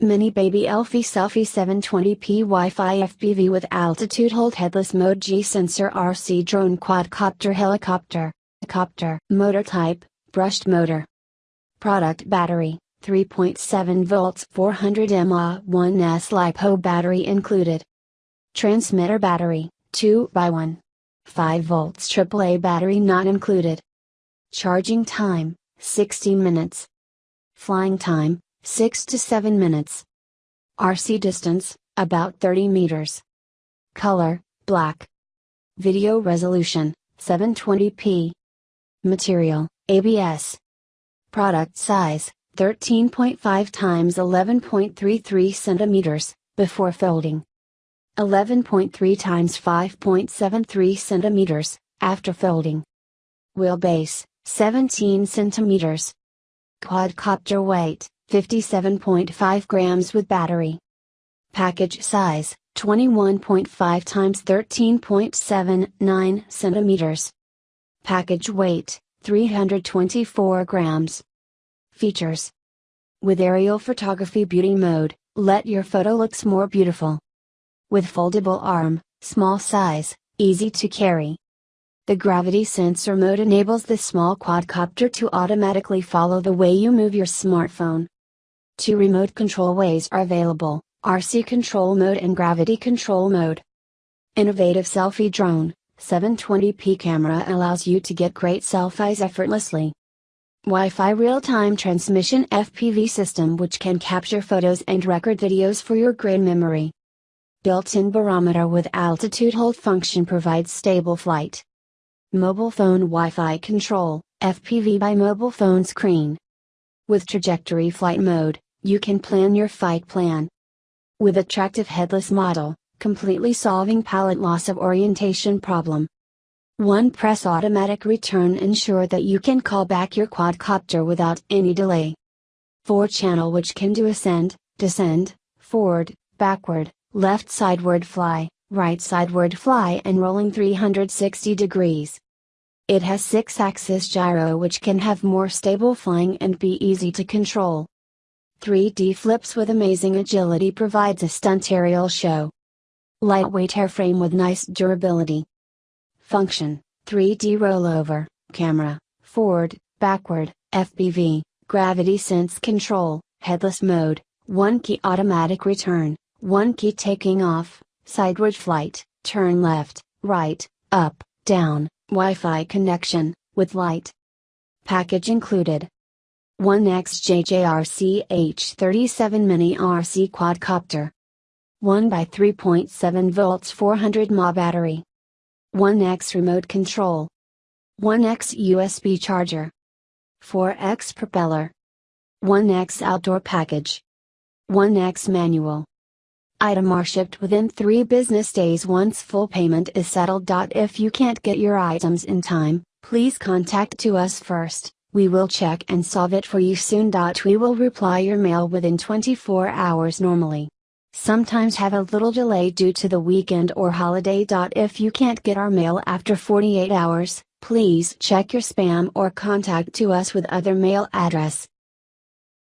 Mini Baby Elfie Selfie 720p Wi-Fi FPV with altitude hold headless mode G sensor RC drone quadcopter helicopter, copter motor type, brushed motor. Product battery, 3.7 volts 400 mAh 1S LiPo battery included. Transmitter battery, 2 by 1. 5 volts AAA battery not included. Charging time, 60 minutes. Flying time, 6 to 7 minutes. RC distance, about 30 meters. Color, black. Video resolution, 720p. Material, ABS. Product size, 13.5 times 11.33 centimeters, before folding. 11.3 times 5.73 centimeters, after folding. Wheelbase, 17 centimeters. Quadcopter weight, 57.5 grams with battery. Package size, 21.5 times 13.79 centimeters. Package weight, 324 grams. Features With aerial photography beauty mode, let your photo looks more beautiful. With foldable arm, small size, easy to carry. The gravity sensor mode enables the small quadcopter to automatically follow the way you move your smartphone. Two remote control ways are available, RC control mode and gravity control mode. Innovative selfie drone, 720p camera allows you to get great selfies effortlessly. Wi-Fi real-time transmission FPV system which can capture photos and record videos for your great memory. Built-in barometer with altitude hold function provides stable flight. Mobile phone Wi-Fi control, FPV by mobile phone screen. With trajectory flight mode, you can plan your flight plan. With attractive headless model, completely solving pallet loss of orientation problem. One press automatic return ensure that you can call back your quadcopter without any delay. 4 channel which can do ascend, descend, forward, backward, left sideward fly, right sideward fly and rolling 360 degrees. It has 6 axis gyro which can have more stable flying and be easy to control. 3D flips with amazing agility provides a stunt aerial show. Lightweight airframe with nice durability. Function 3D rollover, camera, forward, backward, FPV, gravity sense control, headless mode, 1 key automatic return, 1 key taking off, sideward flight, turn left, right, up, down, Wi Fi connection, with light. Package included. 1XJJRC H37 Mini RC Quadcopter. 1 by 3.7 volts 400 mAh battery. 1X remote control. 1X USB charger. 4X propeller. 1X outdoor package. 1X manual. Item are shipped within 3 business days once full payment is settled. If you can't get your items in time, please contact to us first. We will check and solve it for you soon. We will reply your mail within 24 hours normally. Sometimes have a little delay due to the weekend or holiday. If you can't get our mail after 48 hours, please check your spam or contact to us with other mail address.